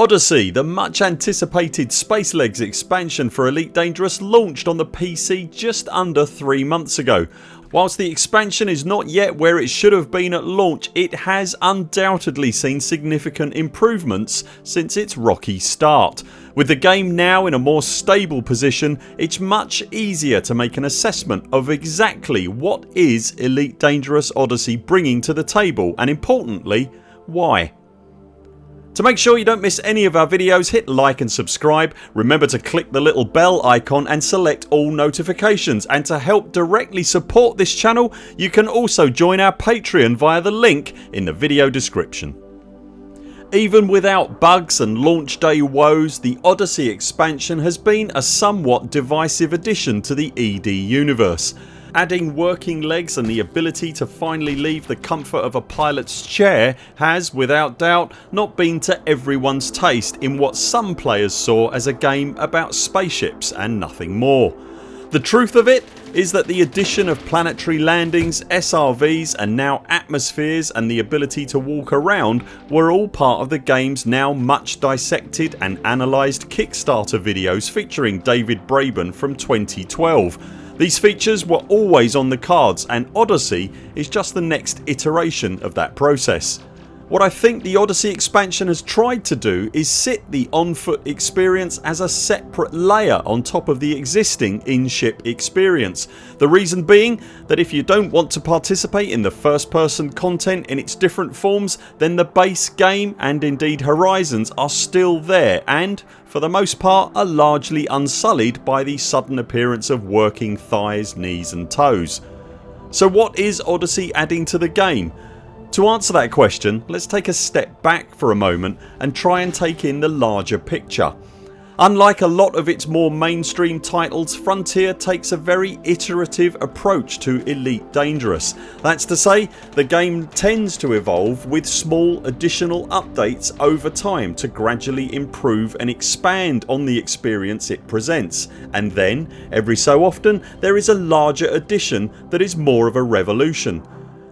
Odyssey, the much anticipated Space Legs expansion for Elite Dangerous launched on the PC just under 3 months ago. Whilst the expansion is not yet where it should have been at launch it has undoubtedly seen significant improvements since its rocky start. With the game now in a more stable position it's much easier to make an assessment of exactly what is Elite Dangerous Odyssey bringing to the table and importantly why. To make sure you don't miss any of our videos hit like and subscribe. Remember to click the little bell icon and select all notifications and to help directly support this channel you can also join our Patreon via the link in the video description. Even without bugs and launch day woes the Odyssey expansion has been a somewhat divisive addition to the ED universe Adding working legs and the ability to finally leave the comfort of a pilot's chair has without doubt not been to everyone's taste in what some players saw as a game about spaceships and nothing more. The truth of it is that the addition of planetary landings, SRVs and now atmospheres and the ability to walk around were all part of the games now much dissected and analysed Kickstarter videos featuring David Braben from 2012 these features were always on the cards and Odyssey is just the next iteration of that process. What I think the Odyssey expansion has tried to do is sit the on foot experience as a separate layer on top of the existing in-ship experience. The reason being that if you don't want to participate in the first person content in its different forms then the base game and indeed Horizons are still there and for the most part are largely unsullied by the sudden appearance of working thighs, knees and toes. So what is Odyssey adding to the game? To answer that question let's take a step back for a moment and try and take in the larger picture. Unlike a lot of its more mainstream titles Frontier takes a very iterative approach to Elite Dangerous. That's to say the game tends to evolve with small additional updates over time to gradually improve and expand on the experience it presents and then every so often there is a larger addition that is more of a revolution.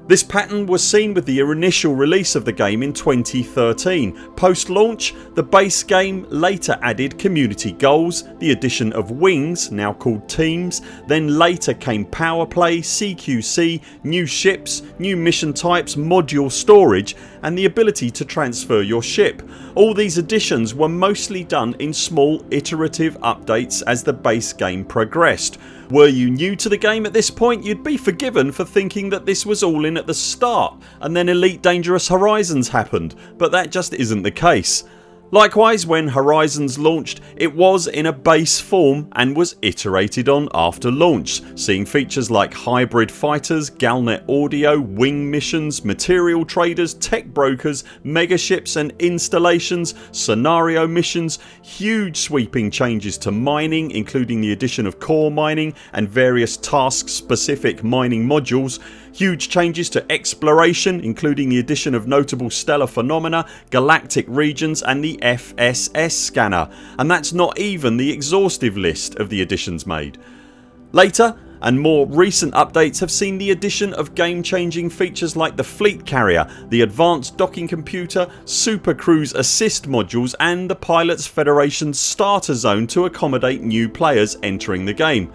This pattern was seen with the initial release of the game in 2013. Post launch the base game later added community goals, the addition of wings now called teams, then later came power play, CQC, new ships, new mission types, module storage and the ability to transfer your ship. All these additions were mostly done in small iterative updates as the base game progressed were you new to the game at this point you'd be forgiven for thinking that this was all in at the start and then Elite Dangerous Horizons happened but that just isn't the case. Likewise when Horizons launched it was in a base form and was iterated on after launch seeing features like hybrid fighters, Galnet audio, wing missions, material traders, tech brokers, megaships and installations, scenario missions, huge sweeping changes to mining including the addition of core mining and various task specific mining modules Huge changes to exploration including the addition of notable stellar phenomena, galactic regions and the FSS scanner and that's not even the exhaustive list of the additions made. Later and more recent updates have seen the addition of game changing features like the fleet carrier, the advanced docking computer, super cruise assist modules and the Pilots Federation starter zone to accommodate new players entering the game.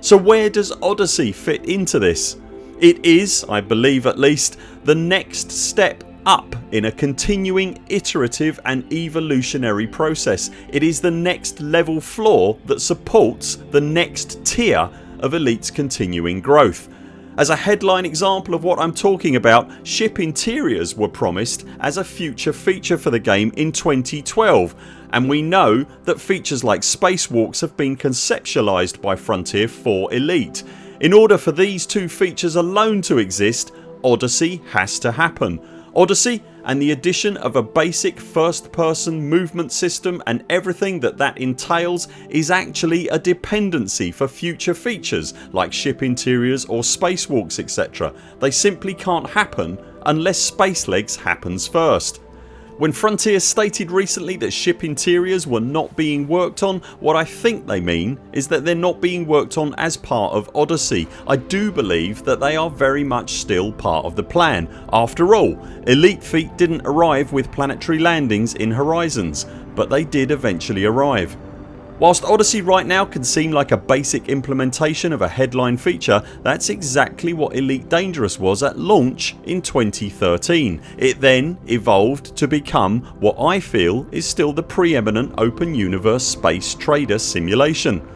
So where does Odyssey fit into this? It is, I believe at least, the next step up in a continuing iterative and evolutionary process. It is the next level floor that supports the next tier of Elite's continuing growth. As a headline example of what I'm talking about ship interiors were promised as a future feature for the game in 2012 and we know that features like spacewalks have been conceptualised by Frontier for Elite in order for these two features alone to exist Odyssey has to happen. Odyssey and the addition of a basic first person movement system and everything that that entails is actually a dependency for future features like ship interiors or spacewalks etc. They simply can't happen unless Spacelegs happens first. When Frontier stated recently that ship interiors were not being worked on what I think they mean is that they're not being worked on as part of Odyssey. I do believe that they are very much still part of the plan. After all Elite Feet didn't arrive with planetary landings in Horizons but they did eventually arrive. Whilst Odyssey right now can seem like a basic implementation of a headline feature that's exactly what Elite Dangerous was at launch in 2013. It then evolved to become what I feel is still the preeminent open universe space trader simulation.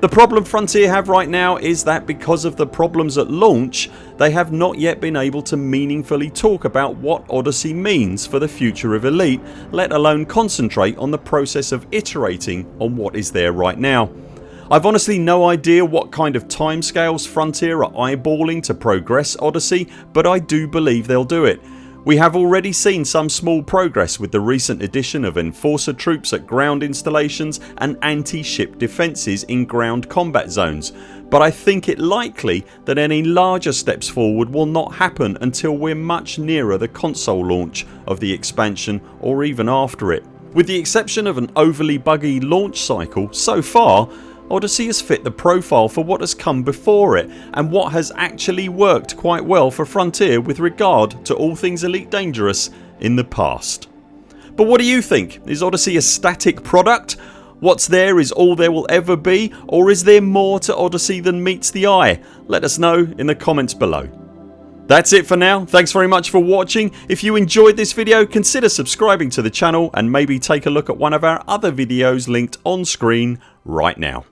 The problem Frontier have right now is that because of the problems at launch they have not yet been able to meaningfully talk about what Odyssey means for the future of Elite let alone concentrate on the process of iterating on what is there right now. I've honestly no idea what kind of timescales Frontier are eyeballing to progress Odyssey but I do believe they'll do it we have already seen some small progress with the recent addition of enforcer troops at ground installations and anti-ship defences in ground combat zones but I think it likely that any larger steps forward will not happen until we're much nearer the console launch of the expansion or even after it. With the exception of an overly buggy launch cycle so far Odyssey has fit the profile for what has come before it and what has actually worked quite well for Frontier with regard to all things Elite Dangerous in the past. But what do you think? Is Odyssey a static product? What's there is all there will ever be or is there more to Odyssey than meets the eye? Let us know in the comments below. That's it for now. Thanks very much for watching. If you enjoyed this video consider subscribing to the channel and maybe take a look at one of our other videos linked on screen right now.